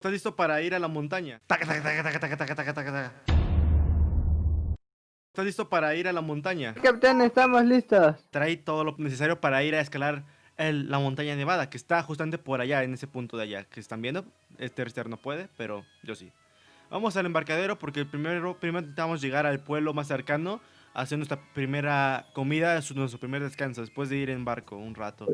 ¿Estás listo para ir a la montaña? ¿Estás listo para ir a la montaña? Capitán, estamos listos. Trae todo lo necesario para ir a escalar el- la montaña nevada, que está justamente por allá, en ese punto de allá. Que están viendo, este no puede, pero yo sí. Vamos al embarcadero porque primero, primero intentamos llegar al pueblo más cercano, hacer nuestra primera comida, nuestro primer descanso, después de ir en barco un rato.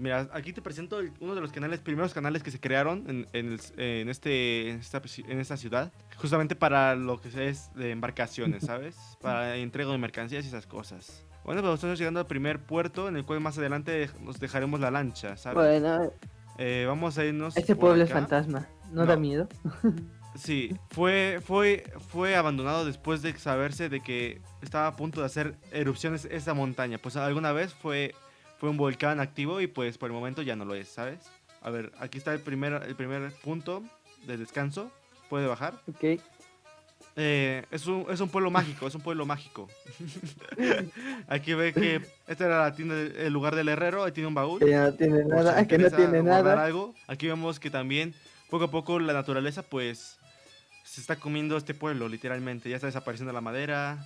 Mira, aquí te presento el- uno de los canales, primeros canales que se crearon en, en el- en este, en, esta, en esta ciudad, justamente para lo que es de embarcaciones, ¿sabes? Para entrega de mercancías y esas cosas. Bueno, pues estamos llegando al primer puerto, en el cual más adelante nos dejaremos la lancha, ¿sabes? Bueno, Eh, vamos a irnos. este pueblo es fantasma. ¿No, No. da miedo? Sí, fue, fue, fue abandonado después de saberse de que estaba a punto de hacer erupciones esa montaña. Pues alguna vez fue, fue un volcán activo y pues por el momento ya no lo es, ¿sabes? A ver, aquí está el primer, el primer punto de descanso. Puede bajar. Ok. Eh, es, un, es un pueblo mágico, es un pueblo mágico. aquí ve que esta era la tienda, el lugar del herrero, ahí tiene un baúl. Que no tiene nada, que no tiene nada. algo. Aquí vemos que también poco a poco la naturaleza pues se está comiendo este pueblo literalmente. Ya está desapareciendo la madera,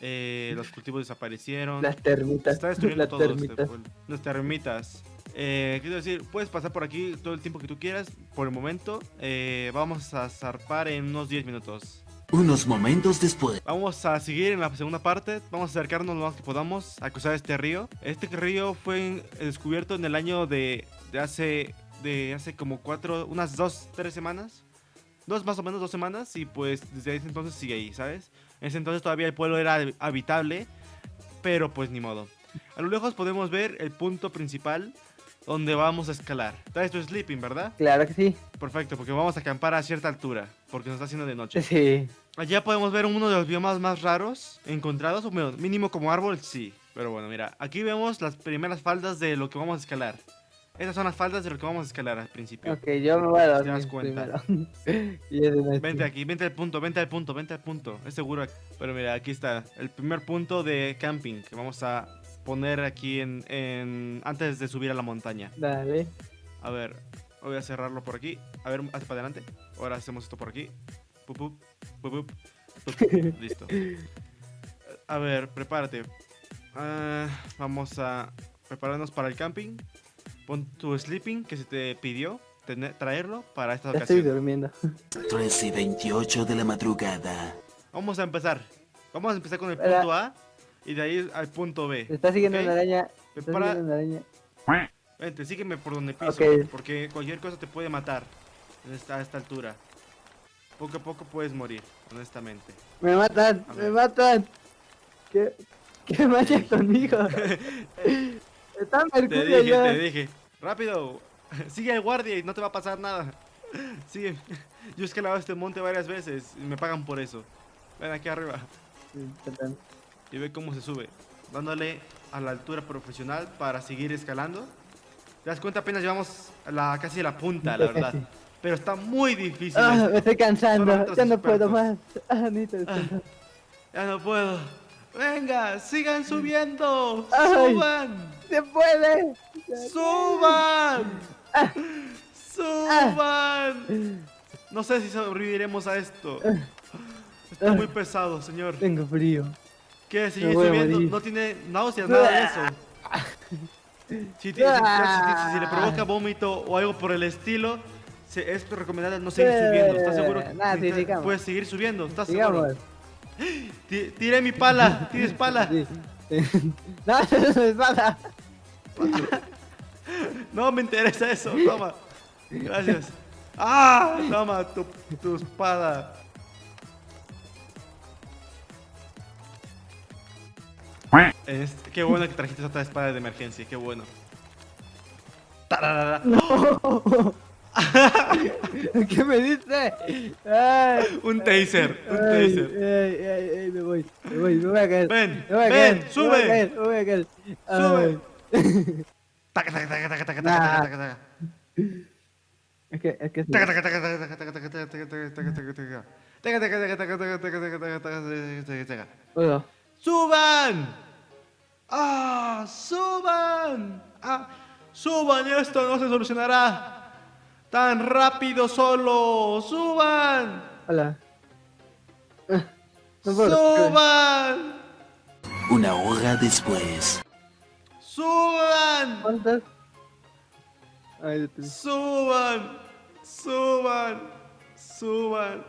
eh, los cultivos desaparecieron. Las termitas. está destruyendo Las todo este termitas. pueblo. Las termitas. Eh, quiero decir, puedes pasar por aquí todo el tiempo que tú quieras. Por el momento, eh, vamos a zarpar en unos 10 minutos. Unos momentos después. Vamos a seguir en la segunda parte. Vamos a acercarnos lo más que podamos a cruzar este río. Este río fue descubierto en el año de, de hace de hace como cuatro, unas dos, tres semanas. Dos más o menos, dos semanas. Y pues desde ese entonces sigue ahí, ¿sabes? En ese entonces todavía el pueblo era habitable. Pero pues ni modo. A lo lejos podemos ver el punto principal donde vamos a escalar. Traes tu sleeping, ¿verdad? Claro que sí. Perfecto, porque vamos a acampar a cierta altura. Porque nos está haciendo de noche. Sí. Allá podemos ver uno de los biomas más raros encontrados, o mínimo como árbol, sí. Pero bueno, mira, aquí vemos las primeras faldas de lo que vamos a escalar. Estas son las faldas de lo que vamos a escalar al principio. Ok, yo me voy a Te das dormir cuenta. Vente aquí, vente al punto, vente al punto, vente al punto. Es seguro. Pero mira, aquí está el primer punto de camping que vamos a poner aquí en, en- antes de subir a la montaña. Dale. A ver, voy a cerrarlo por aquí. A ver, hacia para adelante. Ahora hacemos esto por aquí. Pup, pup, pup, pup, pup. Listo. A ver, prepárate. Ah, vamos a prepararnos para el camping. Pon tu sleeping que se te pidió tener- traerlo para esta Ya estoy ocasión. durmiendo. 13 y 28 de la madrugada. Vamos a empezar. Vamos a empezar con el punto A y de ahí al punto B. Te está siguiendo ¿ok? una araña. Te está Prepara- siguiendo una araña. Vente, sígueme por donde piso, Ok. porque cualquier cosa te puede matar a esta altura. Poco a poco puedes morir, honestamente. Me matan, me matan. ¿Qué, qué vaya conmigo? Está Te Mercurio dije, ya. te dije. Rápido, sigue al guardia y no te va a pasar nada. Sigue. Yo he escalado este monte varias veces y me pagan por eso. Ven aquí arriba y ve cómo se sube. Dándole a la altura profesional para seguir escalando. ¿Te das cuenta? Apenas llevamos a la, casi a la punta, la verdad. Pero está muy difícil. Ah, me estoy cansando. Ya no puedo más. Ah, descansar. Ya no puedo. Venga, sigan subiendo. Ay. Suban. ¡Se puede! Suban. Ah. Suban. No sé si sobreviviremos a esto. Está muy pesado, señor. Tengo frío. ¿Qué? ¿Sigue voy a subiendo? No tiene náuseas, nada de eso. Si, si- si- si le provoca vómito o algo por el estilo, se- es recomendable no seguir subiendo. ¿Estás seguro? que Nah, sí, puedes seguir subiendo? ¿Estás seguro? Tiré mi pala. ¿Tienes pala? Sí. no, no es espada. No me interesa eso. Toma. Gracias. ¡Ah! Toma tu, tu espada. Es- qué bueno que trajiste otra espada de emergencia. Qué bueno. Tararara. ¿Qué me? Ay, Un taser. Un taser. ay, ay, ay, me voy, me voy, me voy a caer. Ven, me voy a ven, caer, sube. Me voy a caer, me voy a caer. Sube. Taca, taca, taca, taca, taca, Nah. taca, taca, taca. Es que, es que sí. Taca, taca, taca, taca, taca, taca, taca, taca, taca, taca, taca, taca, taca. Taca, taca, taca, taca, taca, taca, taca, taca, taca, taca, taca. Puedo. ¡Suban! ¡Ah! ¡Suban! ¡Ah! ¡Suban! Esto no se solucionará. tan rápido solo. ¡Suban! Hola. Ah. ¡Suban! Una hora después. ¡Suban! ¿Cuántas? Ay, te- ¡Suban! ¡Suban! ¡Suban!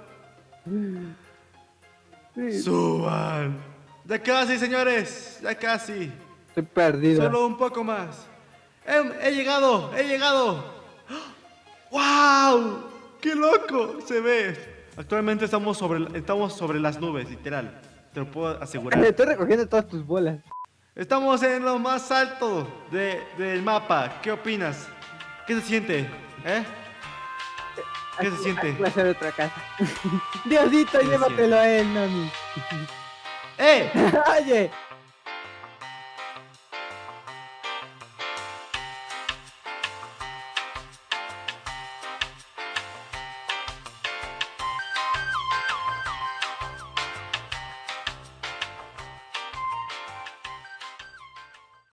Sí, ¡Suban! Ya casi, señores. Ya casi. estoy perdido. Solo un poco más. He, he llegado, he llegado. ¡Wow! ¡Qué loco se ve! Actualmente estamos sobre, estamos sobre las nubes, literal. Te lo puedo asegurar. Estoy recogiendo todas tus bolas. Estamos en lo más alto de- del mapa. ¿Qué opinas? ¿Qué se siente? ¿Eh? ¿Qué se Aquí- siente? aquí va a ser otra casa. Diosito, se llévatelo a él, Nami. ¡Eh! Oye,